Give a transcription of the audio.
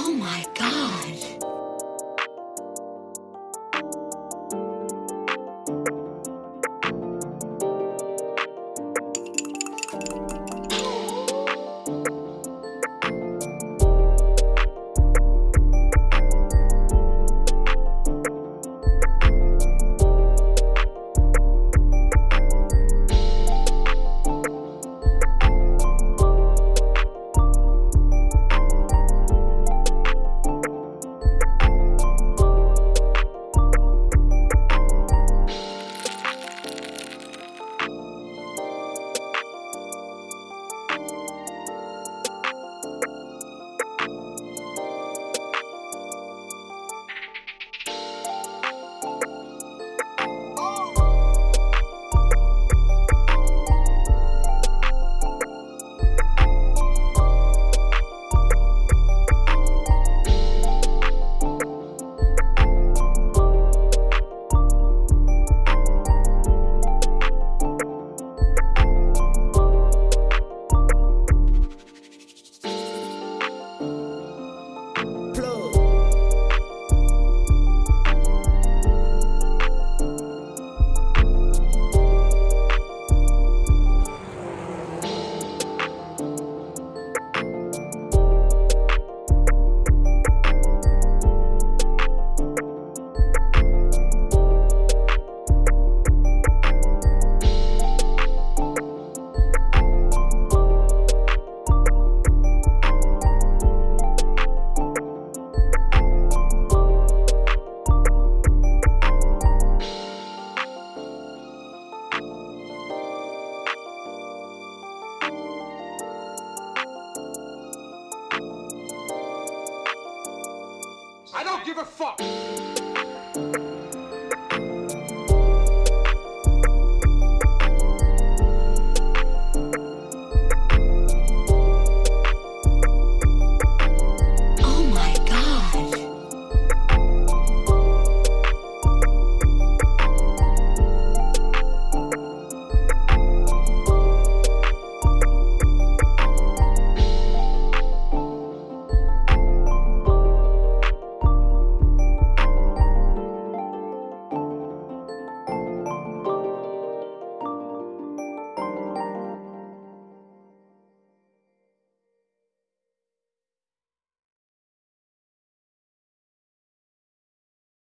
Oh my god. give a fuck.